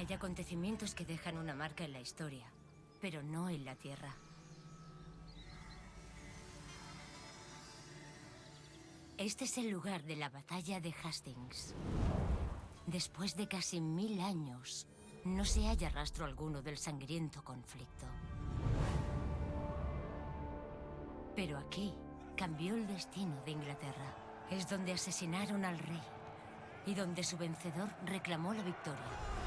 Hay acontecimientos que dejan una marca en la historia, pero no en la Tierra. Este es el lugar de la batalla de Hastings. Después de casi mil años, no se halla rastro alguno del sangriento conflicto. Pero aquí cambió el destino de Inglaterra. Es donde asesinaron al rey y donde su vencedor reclamó la victoria.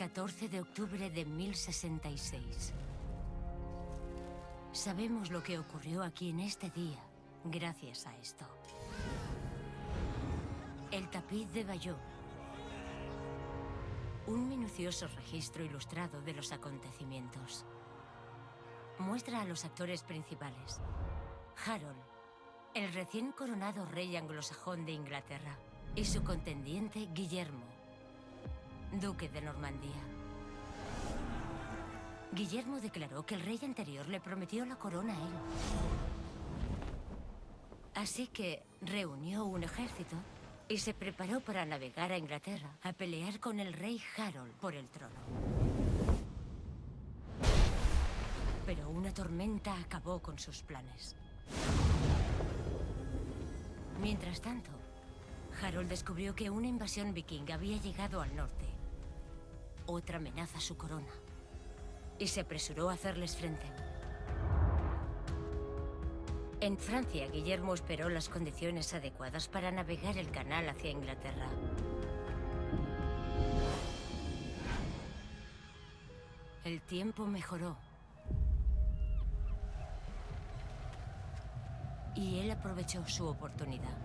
...14 de octubre de 1066. Sabemos lo que ocurrió aquí en este día, gracias a esto. El tapiz de Bayeux. Un minucioso registro ilustrado de los acontecimientos. Muestra a los actores principales. Harold, el recién coronado rey anglosajón de Inglaterra, y su contendiente Guillermo, duque de Normandía. Guillermo declaró que el rey anterior le prometió la corona a él. Así que reunió un ejército y se preparó para navegar a Inglaterra a pelear con el rey Harold por el trono. Pero una tormenta acabó con sus planes. Mientras tanto, Harold descubrió que una invasión vikinga había llegado al norte. Otra amenaza a su corona y se apresuró a hacerles frente. En Francia, Guillermo esperó las condiciones adecuadas para navegar el canal hacia Inglaterra. El tiempo mejoró. Y él aprovechó su oportunidad.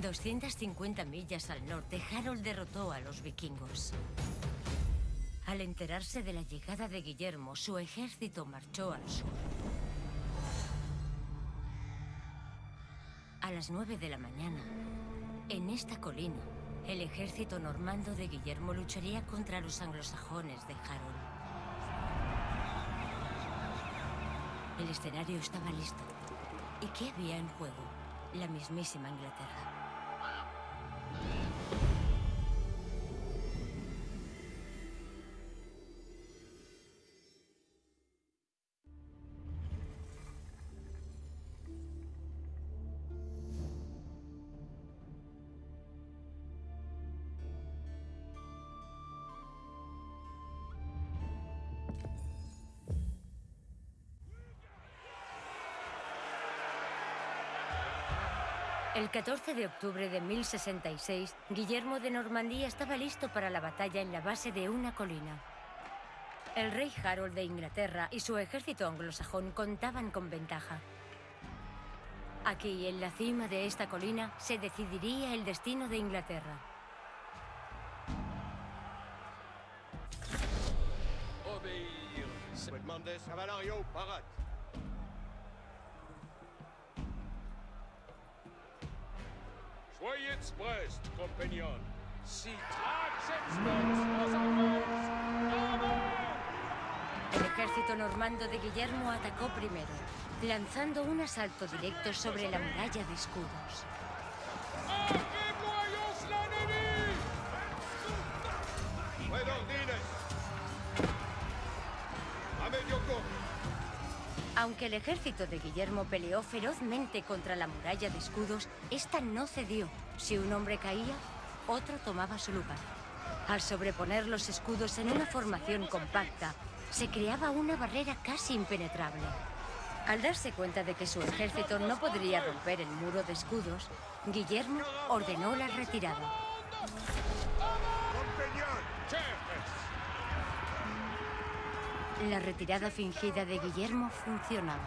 250 millas al norte, Harold derrotó a los vikingos. Al enterarse de la llegada de Guillermo, su ejército marchó al sur. A las 9 de la mañana, en esta colina, el ejército normando de Guillermo lucharía contra los anglosajones de Harold. El escenario estaba listo. ¿Y qué había en juego? La mismísima Inglaterra. El 14 de octubre de 1066, Guillermo de Normandía estaba listo para la batalla en la base de una colina. El rey Harold de Inglaterra y su ejército anglosajón contaban con ventaja. Aquí, en la cima de esta colina, se decidiría el destino de Inglaterra. Soyez prest, compagnon. Si El ejército normando de Guillermo atacó primero, lanzando un asalto directo sobre la muralla de escudos. Aunque el ejército de Guillermo peleó ferozmente contra la muralla de escudos, esta no cedió. Si un hombre caía, otro tomaba su lugar. Al sobreponer los escudos en una formación compacta, se creaba una barrera casi impenetrable. Al darse cuenta de que su ejército no podría romper el muro de escudos, Guillermo ordenó la retirada. La retirada fingida de Guillermo funcionaba.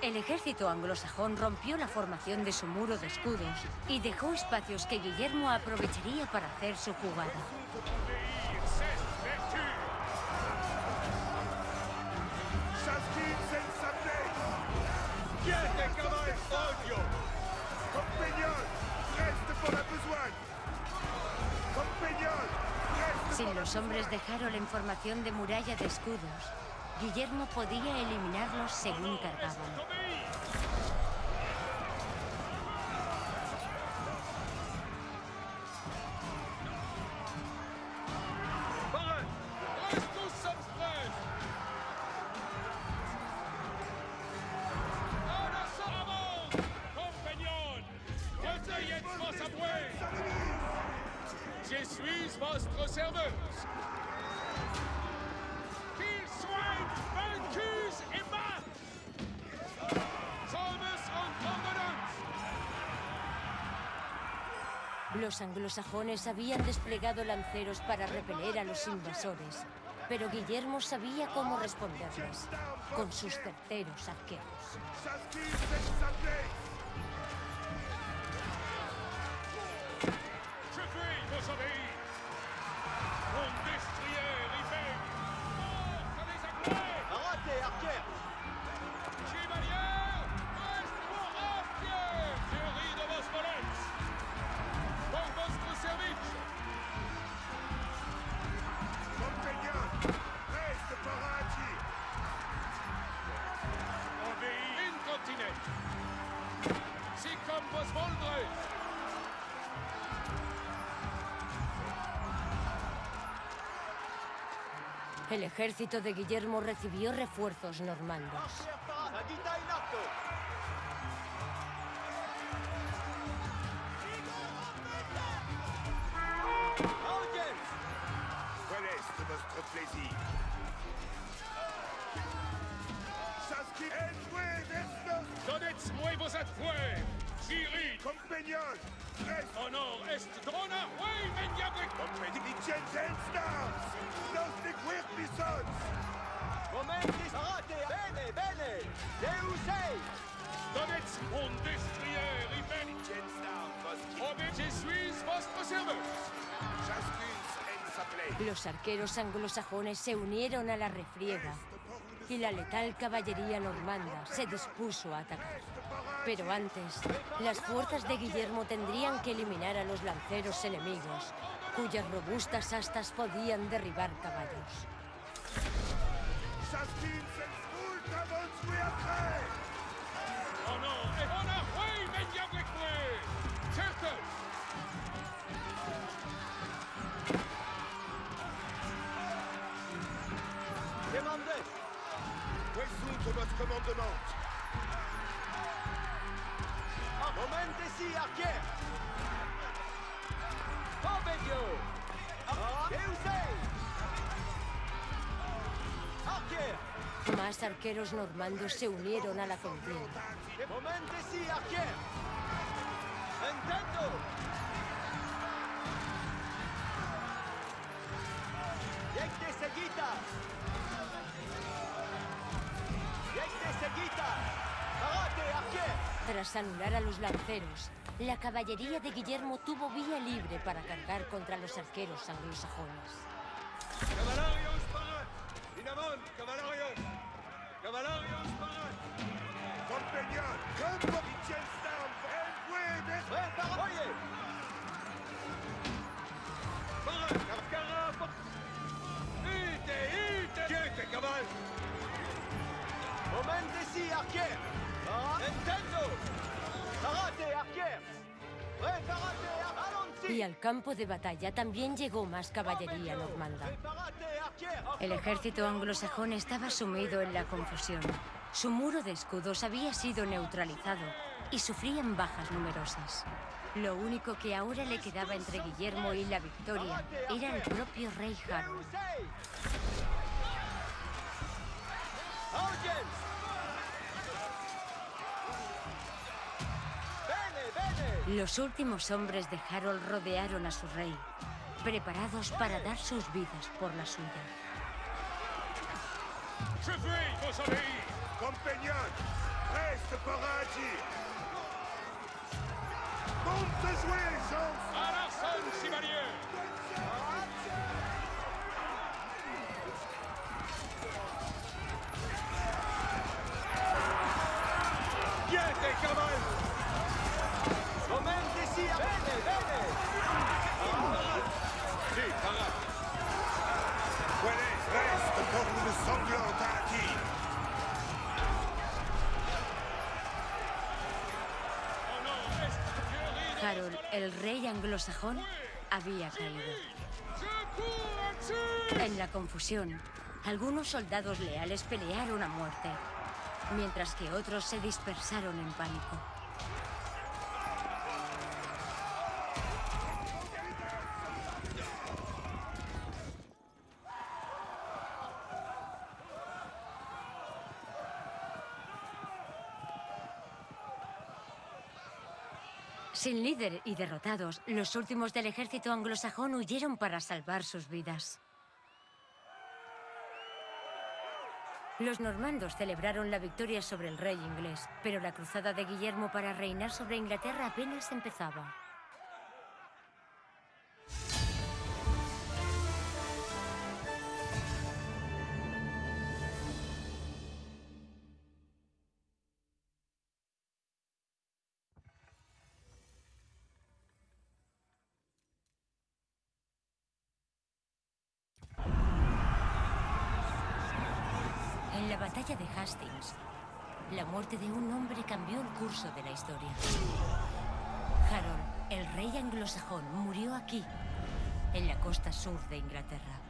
El ejército anglosajón rompió la formación de su muro de escudos y dejó espacios que Guillermo aprovecharía para hacer su jugada. Sin los hombres de Harold en formación de muralla de escudos, Guillermo podía eliminarlos según cargaban. Los anglosajones habían desplegado lanceros para repeler a los invasores, pero Guillermo sabía cómo responderles, con sus certeros arqueros. El ejército de Guillermo recibió refuerzos normandos. Arqueros anglosajones se unieron a la refriega y la letal caballería normanda se dispuso a atacar. Pero antes, las fuerzas de Guillermo tendrían que eliminar a los lanceros enemigos, cuyas robustas astas podían derribar caballos. Avance we Votre commandement? Momentesi Más arqueros normandos se unieron a la contienda. Momentesi seguita Jekte Tras anular a los lanceros, la caballería de Guillermo tuvo vía libre para cargar contra los arqueros anglosajones. Cavallarios parat! In avant, cavallarios! Cavallarios parat! Compagnon! Comme Stars! Envoué Vestos! Prepara Oye Parat! Carcara! Ite! Ite! Quiete, caval! Momentesi Archer Intendo Arate Archer Preparate Allons-y Y al campo de batalla también llegó más caballería normanda. El ejército anglosajón estaba sumido en la confusión. Su muro de escudos había sido neutralizado y sufrían bajas numerosas. Lo único que ahora le quedaba entre Guillermo y la victoria era el propio rey Harold. Bene, bene Los últimos hombres de Harold rodearon a su rey, preparados para dar sus vidas por la suya. Je fuis vos obéis! Compagnon! Reste Parachi! Monte jouer, Jean! À l'arson, Harold, el rey anglosajón, había caído. En la confusión, algunos soldados leales pelearon a muerte mientras que otros se dispersaron en pánico. Sin líder y derrotados, los últimos del ejército anglosajón huyeron para salvar sus vidas. Los normandos celebraron la victoria sobre el rey inglés, pero la cruzada de Guillermo para reinar sobre Inglaterra apenas empezaba. Muerte de un hombre cambió el curso de la historia. Harold, el rey anglosajón, murió aquí, en la costa sur de Inglaterra.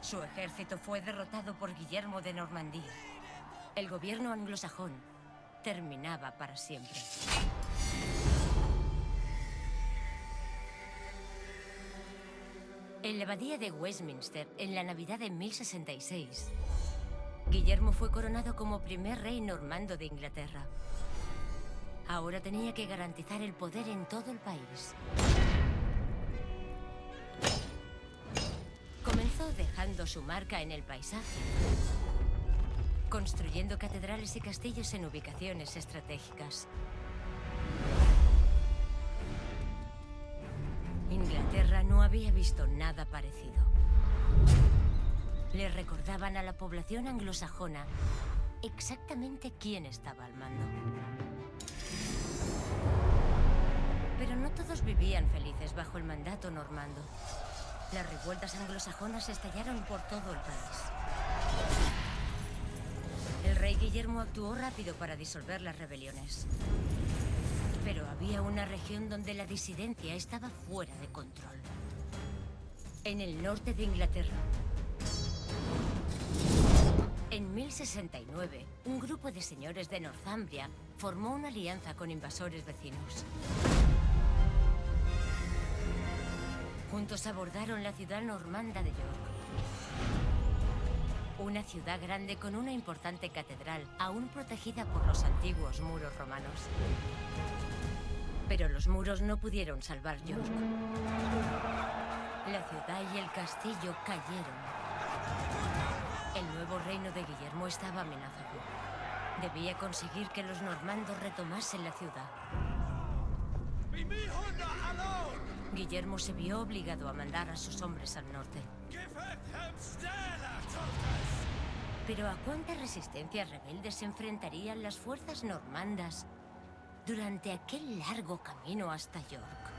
Su ejército fue derrotado por Guillermo de Normandía. El gobierno anglosajón terminaba para siempre. En la abadía de Westminster, en la Navidad de 1066, Guillermo fue coronado como primer rey normando de Inglaterra. Ahora tenía que garantizar el poder en todo el país. Comenzó dejando su marca en el paisaje, construyendo catedrales y castillos en ubicaciones estratégicas. Inglaterra no había visto nada parecido. Le recordaban a la población anglosajona exactamente quién estaba al mando. Pero no todos vivían felices bajo el mandato normando. Las revueltas anglosajonas estallaron por todo el país. El rey Guillermo actuó rápido para disolver las rebeliones. Pero había una región donde la disidencia estaba fuera de control. En el norte de Inglaterra. En 1069, un grupo de señores de Northumbria formó una alianza con invasores vecinos. Juntos abordaron la ciudad normanda de York. Una ciudad grande con una importante catedral, aún protegida por los antiguos muros romanos. Pero los muros no pudieron salvar York. La ciudad y el castillo cayeron. El nuevo reino de Guillermo estaba amenazado. Debía conseguir que los normandos retomasen la ciudad. Guillermo se vio obligado a mandar a sus hombres al norte. Pero ¿a cuántas resistencias rebeldes se enfrentarían las fuerzas normandas durante aquel largo camino hasta York?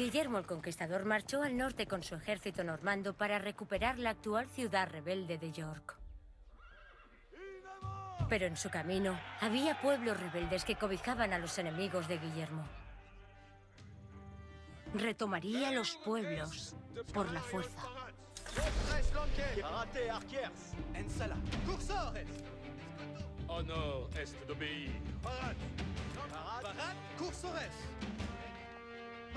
Guillermo el Conquistador marchó al norte con su ejército normando para recuperar la actual ciudad rebelde de York. Pero en su camino había pueblos rebeldes que cobijaban a los enemigos de Guillermo. Retomaría los pueblos por la fuerza. Honor est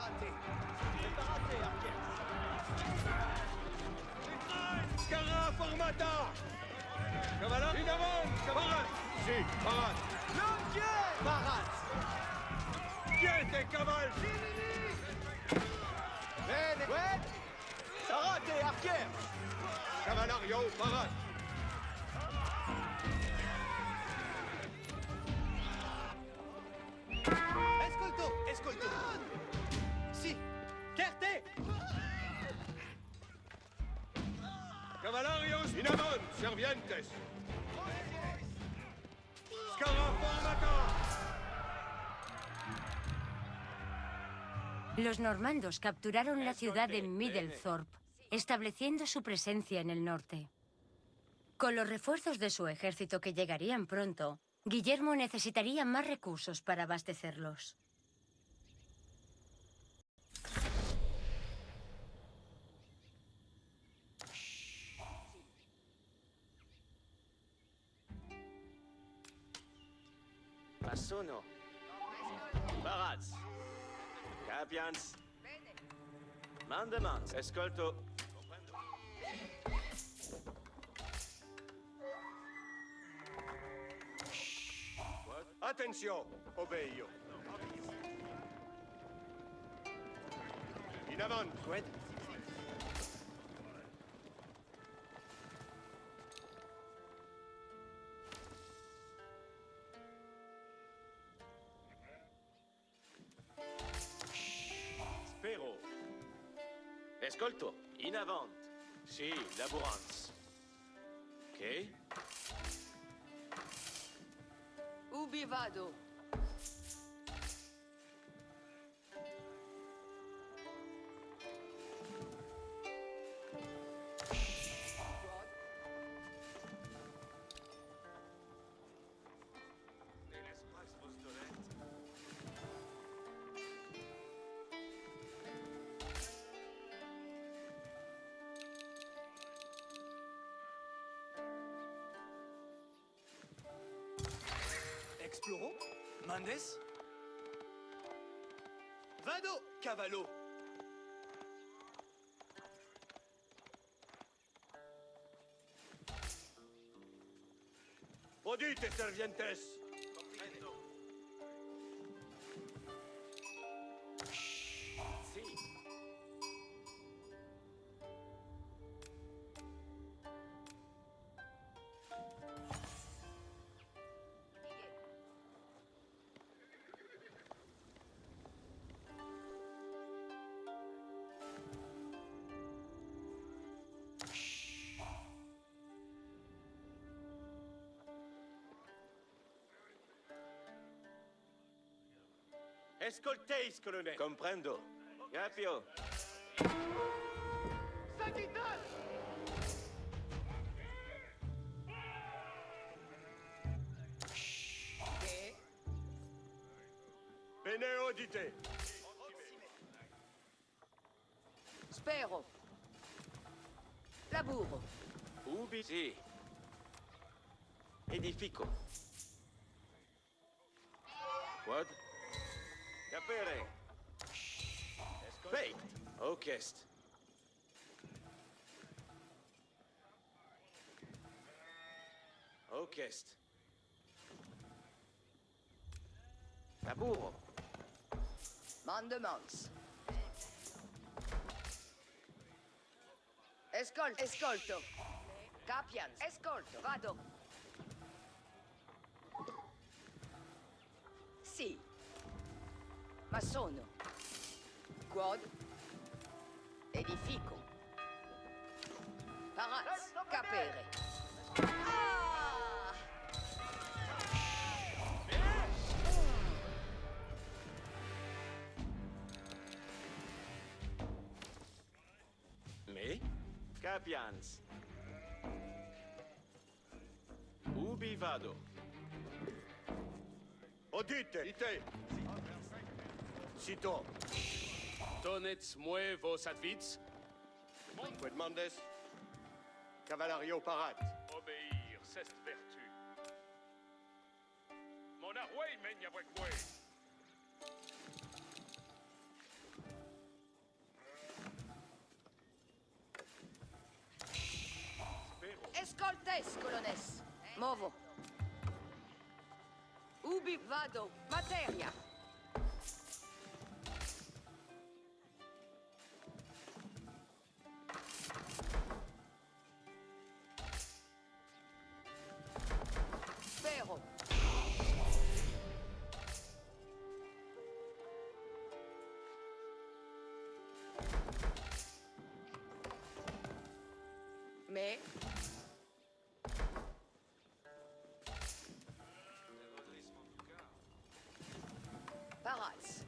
raté. C'est pas raté, Arquette. Scara Formata Cavalin Une avance, Cavalin Si, Barat L'objet Barat Ben Ouais T'as raté, Arquette Cavalario, Barat servientes Los normandos capturaron la ciudad de Middlethorpe, estableciendo su presencia en el norte. Con los refuerzos de su ejército que llegarían pronto, Guillermo necesitaría más recursos para abastecerlos. sono... Baraz. Capians. Mandemans. Ascolto. Attenzione, obeio. In avanti. Escolto. In avant. Si, laborans. Ok. Ubi vado? Floro, Mendes, Vado, Cavallo. Odite, servientes Escolteis, colonel Comprendo. Capio. Bene audite Spero. Laburo. Ubi. Si. Edifico. Quod. sapere. Baked. Oakest. Oakest. Taburo. Mandemonks. Escolto. Escolto. Capian. Escolto. Vado. ma sono Guod e. Paraz capere. Ah! Me? Capians. Ubi vado. Odite! Di! Sito. Tonets muevos advits. Quedmandes. Cavalario parat. Obéir, ceste vertu. Mon arway menya brekwe. Escoltes, colones. Movo. Ubi vado, materia. la race.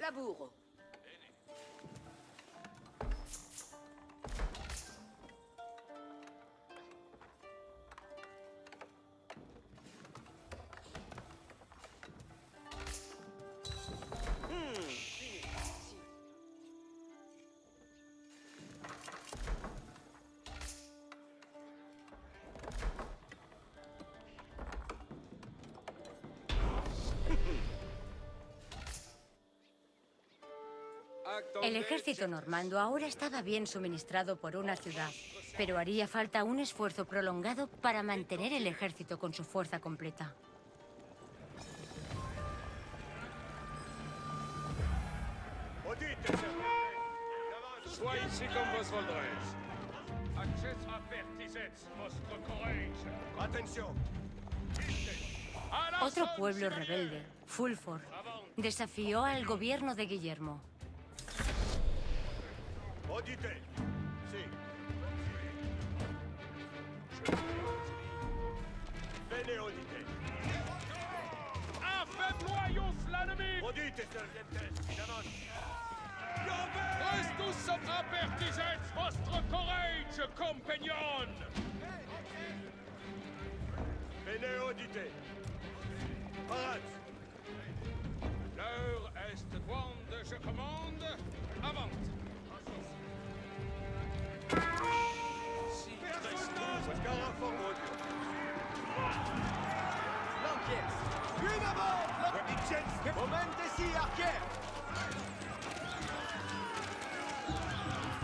Labour. El ejército normando ahora estaba bien suministrado por una ciudad, pero haría falta un esfuerzo prolongado para mantener el ejército con su fuerza completa. Otro pueblo rebelde, Fulford, desafió al gobierno de Guillermo. Audite. Si. Venez, audite. Affaibloyons l'ennemi. Audite, servientes. D'avance. Restus apertisets vostre courage, compagnon? Venez, audite. Parade. L'heure est grande, je commande. Encore forward. L'enquête. Puis d'avant. Moment ici, Arquet.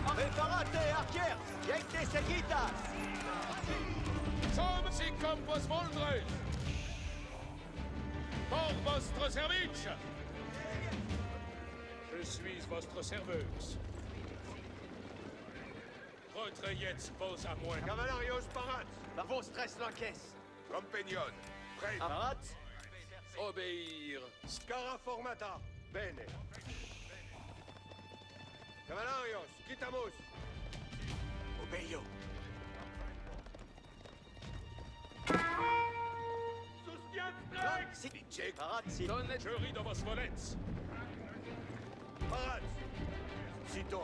Preparate, Arquet. Jette Seguitas. Som si kompos voldre. Pour votre service. Je suis votre serveuse. Retrayez pose à moi. Cavalarios parat. Vos la l'encaisse. Compagnon. Prêt. Ah. Parat. Obéir. Scara formata. Bene. Cavalarios, quitamos. Obeio. Sostiens Parat. Donne. Je ris dans vos volettes. Parat. Cito.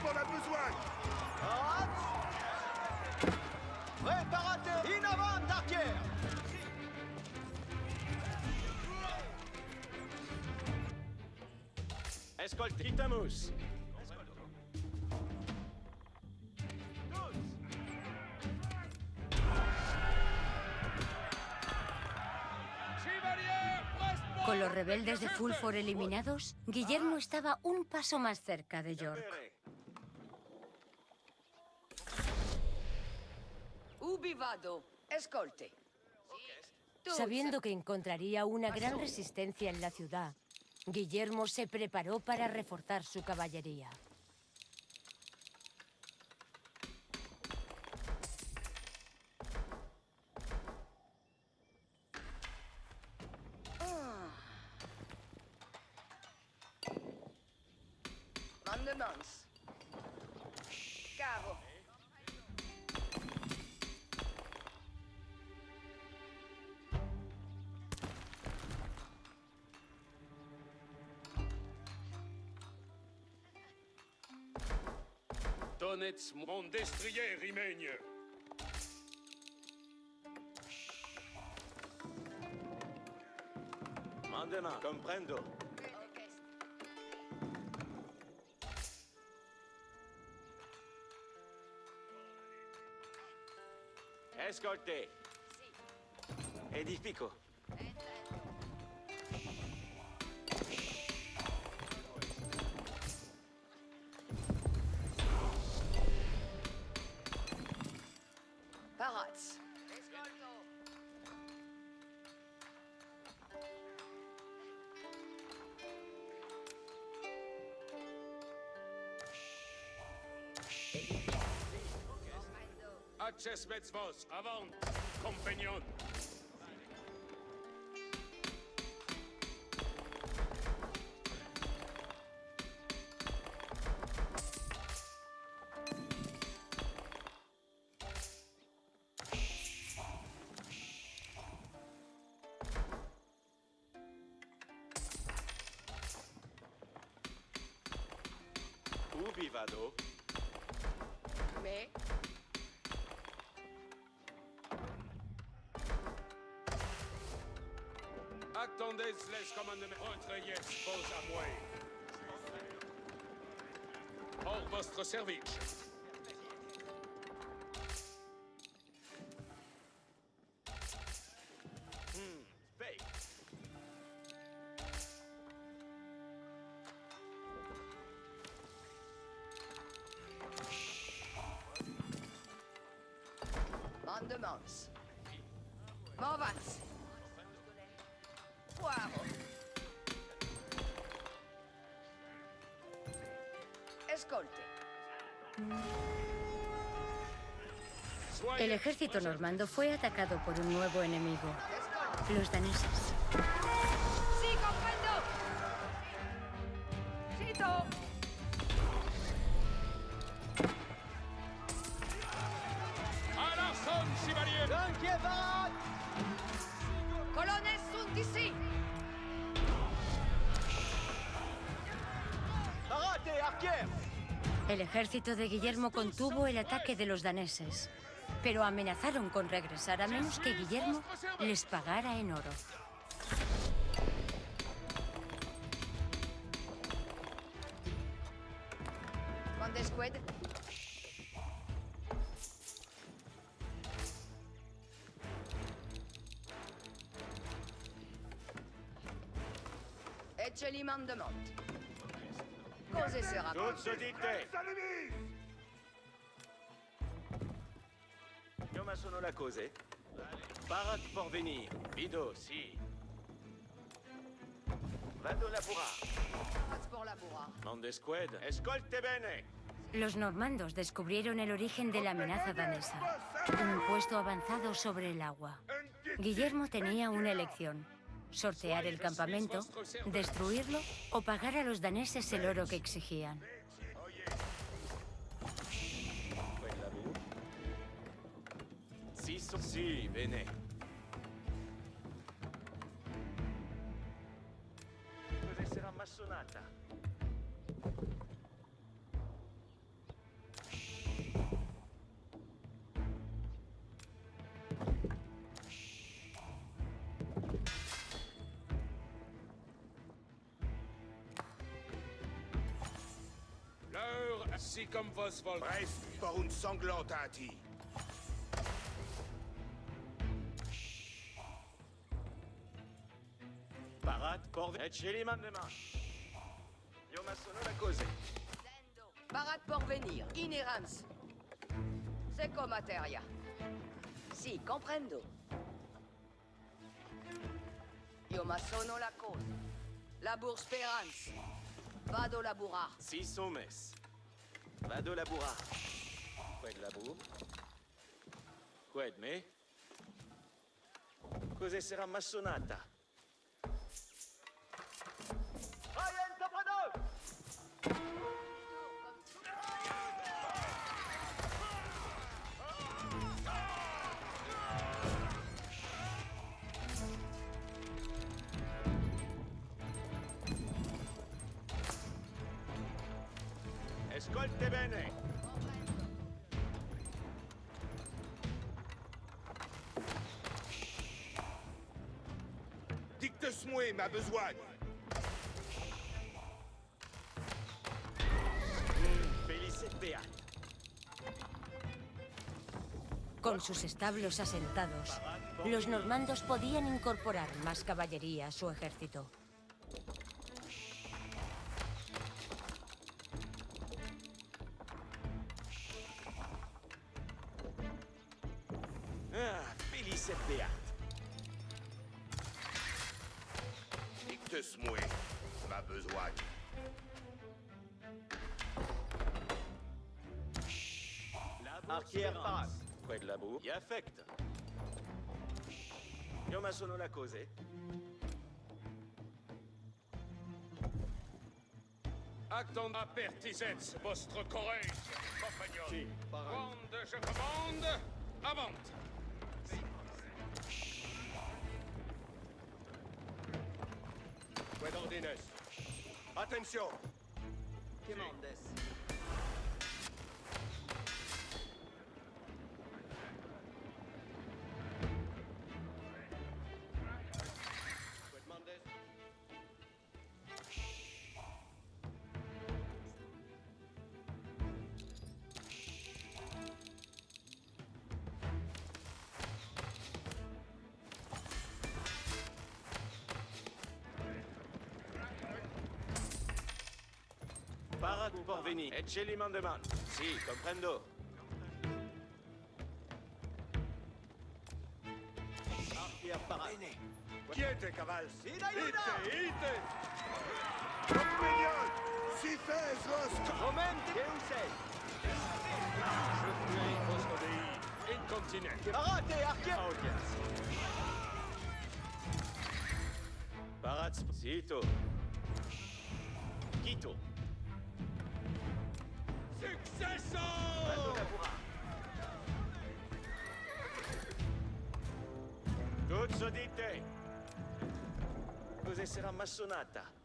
besoin. In avant, Con los rebeldes de Fulford eliminados, Guillermo estaba un paso más cerca de York. Ubi vado. Escolte. Sabiendo que encontraría una gran resistencia en la ciudad, Guillermo se preparó para reforzar su caballería. Mandemans. Cavo. Donetsk, mon destrier rimaigne. Mandement, comprendo. Escolte. Edifico. Sanchez Metzvos, avant, compagnon. Entendez, laisse vos votre service. El ejército normando fue atacado por un nuevo enemigo, los daneses. Si, comprendo. Sito. chevalier. Flanquez, parade Colonnes sunt ici. Parate, arquer El ejército de Guillermo contuvo el ataque de los daneses, pero amenazaron con regresar a menos que Guillermo les pagara en oro. Condesqued. Ecce mandement. Cose sera. Tutti dite. Les ennemis Io ma sono la cose. Por venir. Vido, si. Vado. Escolte bene. Los normandos descubrieron el origen de la amenaza danesa, un puesto avanzado sobre el agua. Guillermo tenía una elección, sortear el campamento, destruirlo o pagar a los daneses el oro que exigían. sur... Si, Béné. Deve essere ammassonata. L'heure, si comme Vosvol. Bref, pour une sanglante hâtie. Port de Chiliman demain. Yomasono la causé. Barat Porvenir, Inerans. Seco materia. Si, comprendo. Yomasono la cause. Labour Sperance. Vado laburar. Si sommes. Vado laburar. Quid labour? Quid me? Cos'è sera massonata? Ascolte bene! Dicte-moi ma besogne Con sus establos asentados, los normandos podían incorporar más caballería a su ejército. Pertisets, vostre courage, compagnon. Si, je commande, avant. Guadandines. Attention. Commandes. Parveni. Ecce li mandeman. Si, comprendo. Parti a parare. Quiete, caval. Sì, dai, Ite, ite. Compagnon. Si fes, Rosco. Momenti. Che un sei. Je fuis, Rosco. Incontinent. Parate, archie. Audience. Parazzo. Sito. Quito. Sodite. Cos'è sarà massonata?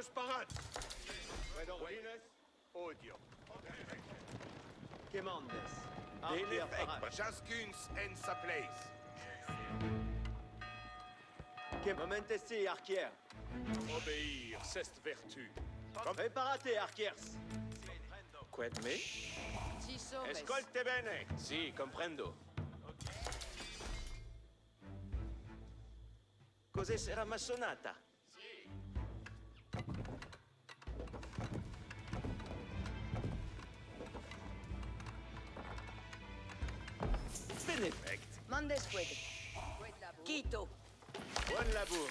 Dos para Redondines, odio. Quemandes. Delefec, Jaskuns en sa place. Momentesi, Arquier. Obéir, c'est vertu. Préparate, Arquiers. Quid me? Escolte bene. Si, comprendo. Cos'è? Sarà massonata? Squid. Quito. Bonne labour.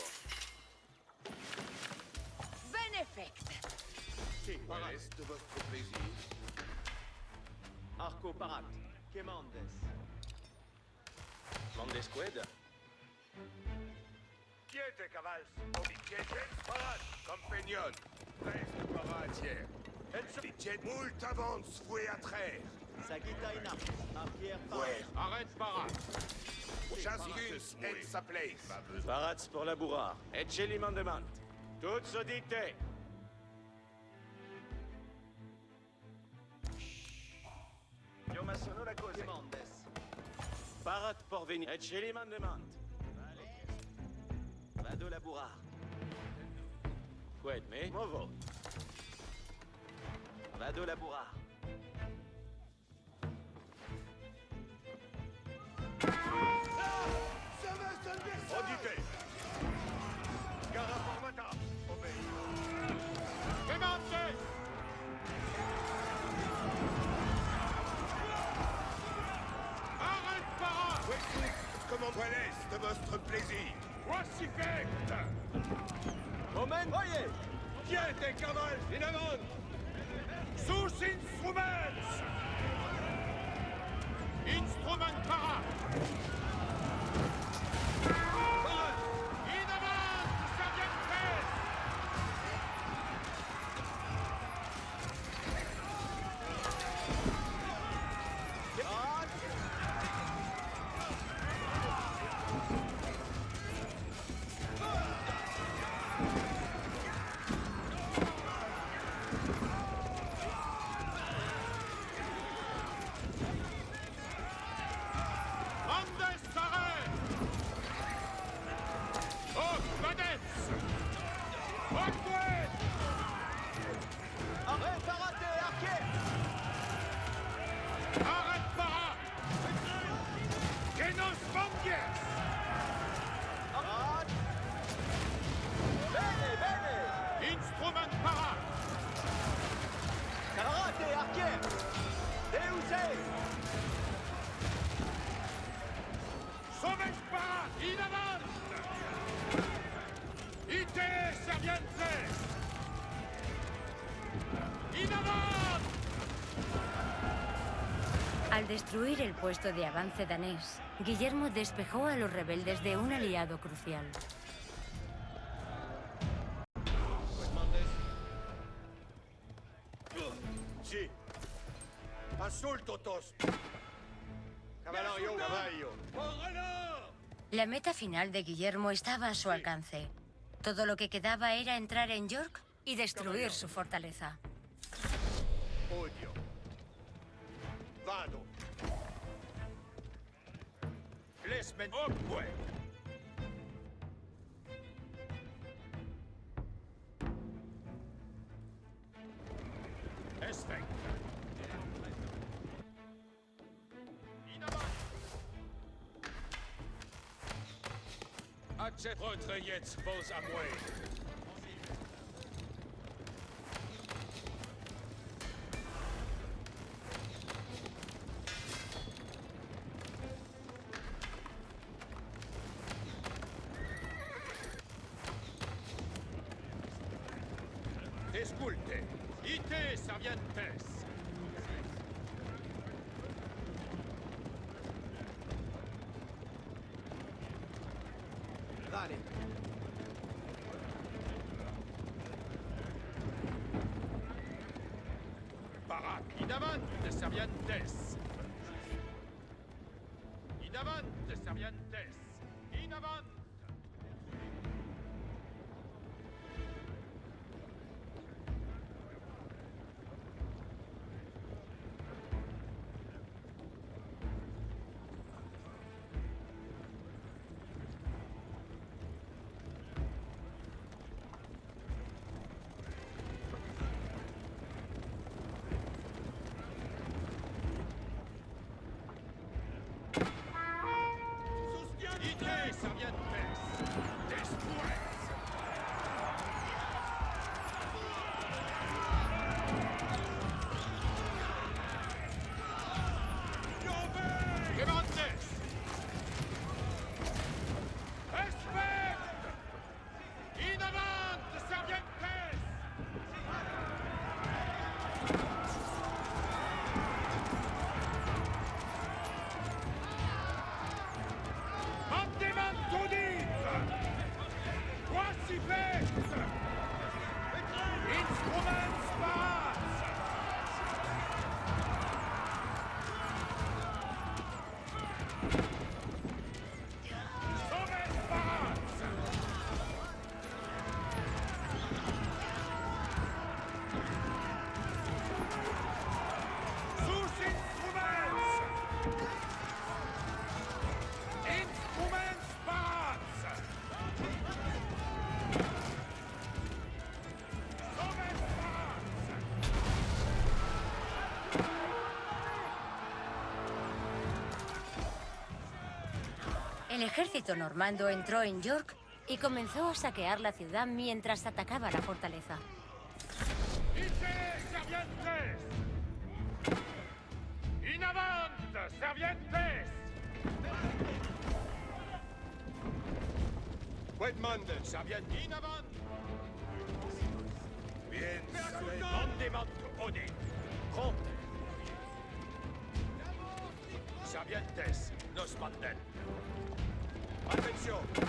Benefect. Parat. de votre plaisir? Arco Parat. Quemandes. Mandesqued Quiete, cavals. Obiquiete, Parat. Compagnon. Reste Parat hier. Multa avance vouée à traire. Sagitaina, un pierre par. Ouais. Arrête Parat J'insulte et sa place. Parats pour la bourrard. Et chez l'imandement. Toutes sodités. Yo massono la cause. Parat pour venir. Et chez l'imandement. Va de la bourrard. Quid me? Movo. Va de la bourrard. Auditez. Gara formata. Démarchez Arrête, para Voici comment l'est de votre plaisir. Omen, voyez. Tiens, cavales, Sous instruments Instruments Al destruir el puesto de avance danés, Guillermo despejó a los rebeldes de un aliado crucial. La meta final de Guillermo estaba a su alcance. Todo lo que quedaba era entrar en York y destruir su fortaleza. Odio. Vado. Set eure Jetzt, vos Amway. Allez. Barak, Idavan de Servian Tess. Idavan de Servian Tess. El ejército normando entró en York y comenzó a saquear la ciudad mientras atacaba la fortaleza. Bien! Servientes, nos manden! I'll make.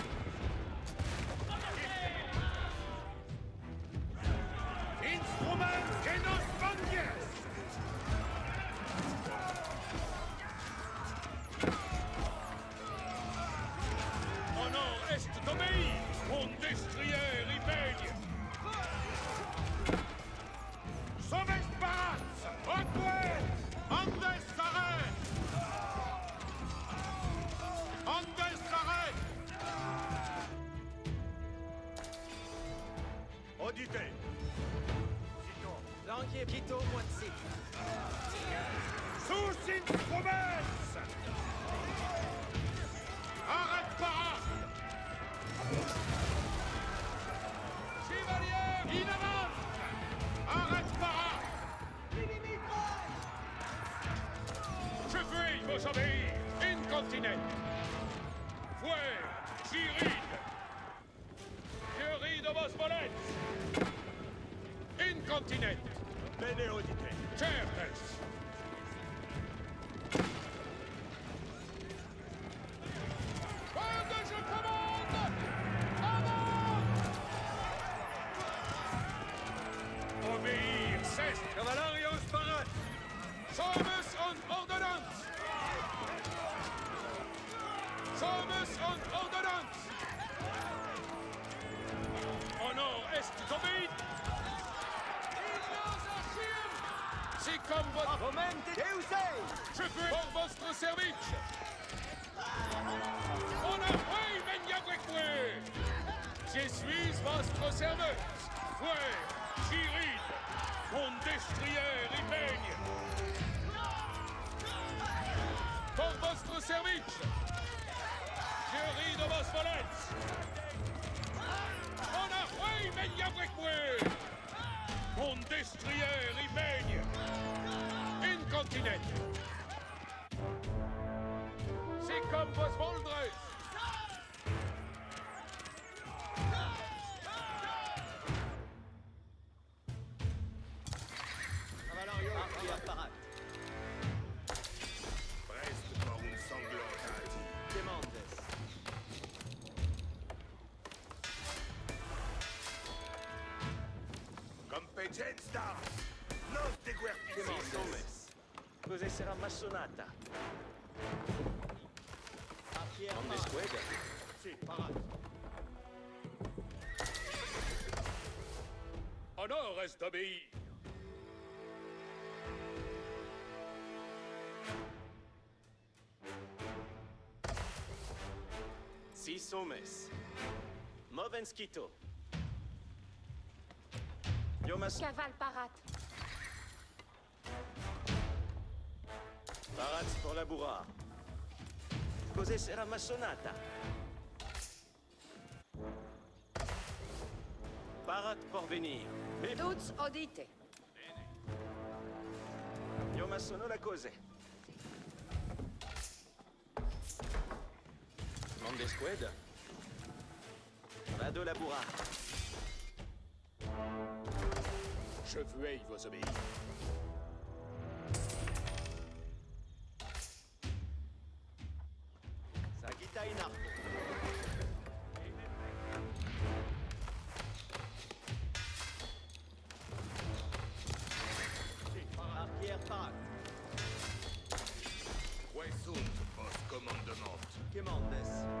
Keep pied au. acte par acte. Presque par une sanglante. Demandes. Competenza! Non te guerpites! Massonata? A Sì, est Six homes. Movenskito. Yomas Cavale parat. Parats pour la bourra. Cos'è sarà massonata? Parat pour venir. Tuts odite. io massono la cose. prendre des squads Vado Laboura. Je vos obéir. Sagitaina. Arrière post commandement? Commandes.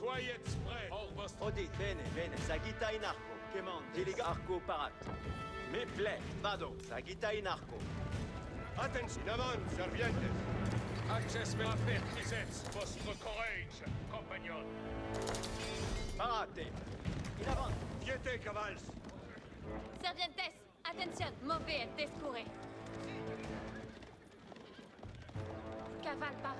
Soyez prêts. Odit, bene, bene. Sagita inarco. Commande. Diliga arco parat. Me plaît. Vado. Sagita inarco. Attention. Davant, servientes. Access me apertisets. Vostro courage, compagnon. Parate. In avant. Viete, cavals. Servientes. Attention. Mauvais, descuré. Caval parat.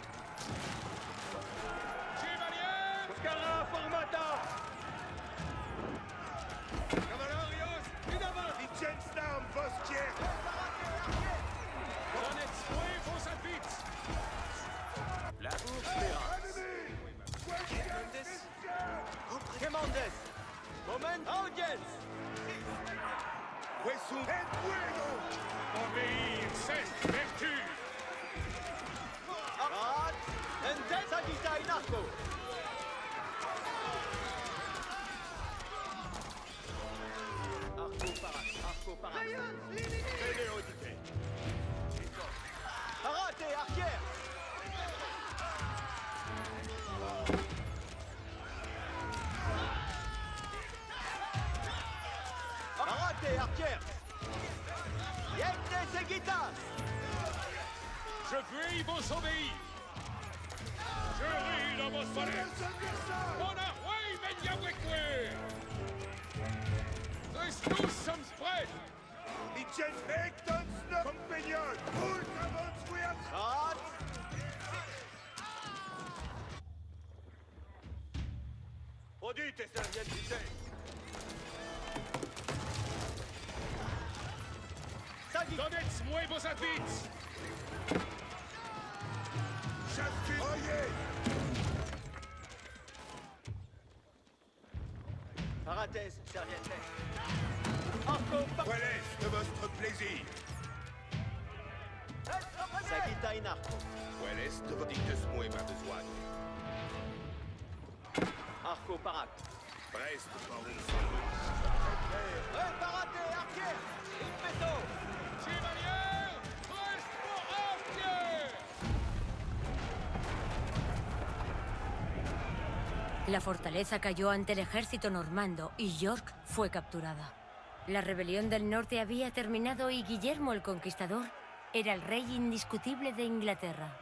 Hernandez. Moment, audience. Huesu et fuego. Obéir, c'est vertu. Arat, entesa dita. Arco parat, arco parat. Ryan, limité. Arat arrière. vamos por él. On! Parates Serviette. Arco Quel est de votre plaisir? Sagita Inarco Quel est de votre dites-moi ma besoin? Arco Parat. Preste par un et Arquière Impeto Chevalier, La fortaleza cayó ante el ejército normando y York fue capturada. La rebelión del norte había terminado y Guillermo el Conquistador era el rey indiscutible de Inglaterra.